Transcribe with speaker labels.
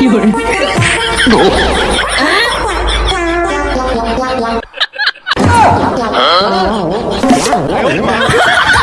Speaker 1: 有人。
Speaker 2: 哎呦我的妈！